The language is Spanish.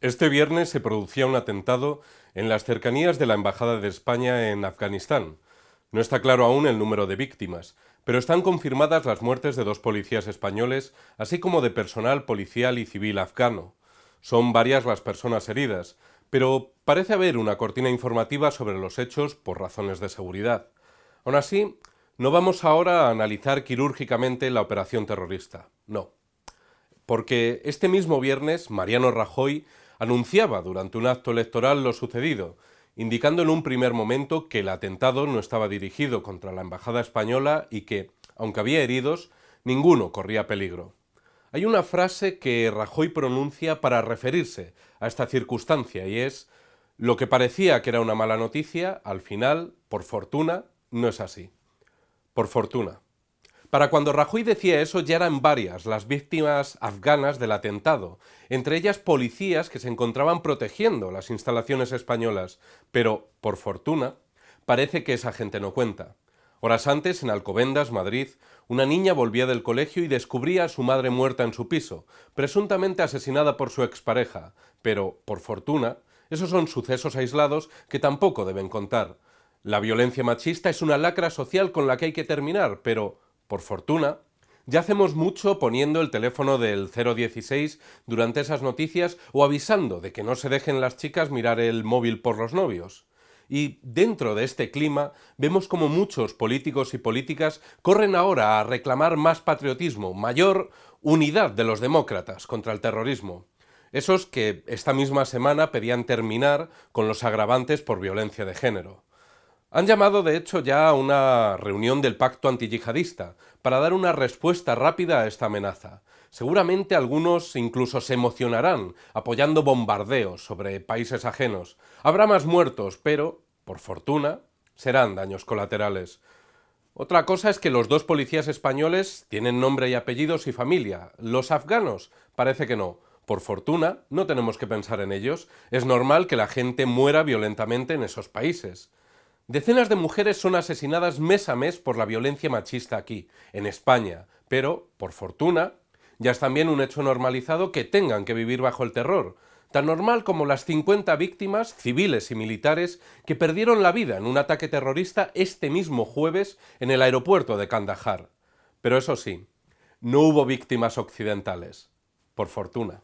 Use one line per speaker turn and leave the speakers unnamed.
Este viernes se producía un atentado en las cercanías de la Embajada de España en Afganistán. No está claro aún el número de víctimas, pero están confirmadas las muertes de dos policías españoles, así como de personal policial y civil afgano. Son varias las personas heridas, pero parece haber una cortina informativa sobre los hechos por razones de seguridad. Aún así, no vamos ahora a analizar quirúrgicamente la operación terrorista, no. Porque este mismo viernes Mariano Rajoy anunciaba durante un acto electoral lo sucedido, indicando en un primer momento que el atentado no estaba dirigido contra la embajada española y que, aunque había heridos, ninguno corría peligro. Hay una frase que Rajoy pronuncia para referirse a esta circunstancia y es lo que parecía que era una mala noticia, al final, por fortuna, no es así. Por fortuna. Para cuando Rajoy decía eso ya eran varias las víctimas afganas del atentado, entre ellas policías que se encontraban protegiendo las instalaciones españolas, pero, por fortuna, parece que esa gente no cuenta. Horas antes, en Alcobendas, Madrid, una niña volvía del colegio y descubría a su madre muerta en su piso, presuntamente asesinada por su expareja, pero, por fortuna, esos son sucesos aislados que tampoco deben contar. La violencia machista es una lacra social con la que hay que terminar, pero por fortuna, ya hacemos mucho poniendo el teléfono del 016 durante esas noticias o avisando de que no se dejen las chicas mirar el móvil por los novios. Y dentro de este clima vemos como muchos políticos y políticas corren ahora a reclamar más patriotismo, mayor unidad de los demócratas contra el terrorismo. Esos que esta misma semana pedían terminar con los agravantes por violencia de género. Han llamado, de hecho, ya a una reunión del pacto antiyihadista para dar una respuesta rápida a esta amenaza. Seguramente algunos incluso se emocionarán apoyando bombardeos sobre países ajenos. Habrá más muertos, pero, por fortuna, serán daños colaterales. Otra cosa es que los dos policías españoles tienen nombre y apellidos y familia. Los afganos parece que no. Por fortuna, no tenemos que pensar en ellos. Es normal que la gente muera violentamente en esos países. Decenas de mujeres son asesinadas mes a mes por la violencia machista aquí, en España, pero, por fortuna, ya es también un hecho normalizado que tengan que vivir bajo el terror, tan normal como las 50 víctimas, civiles y militares, que perdieron la vida en un ataque terrorista este mismo jueves en el aeropuerto de Kandahar. Pero eso sí, no hubo víctimas occidentales, por fortuna.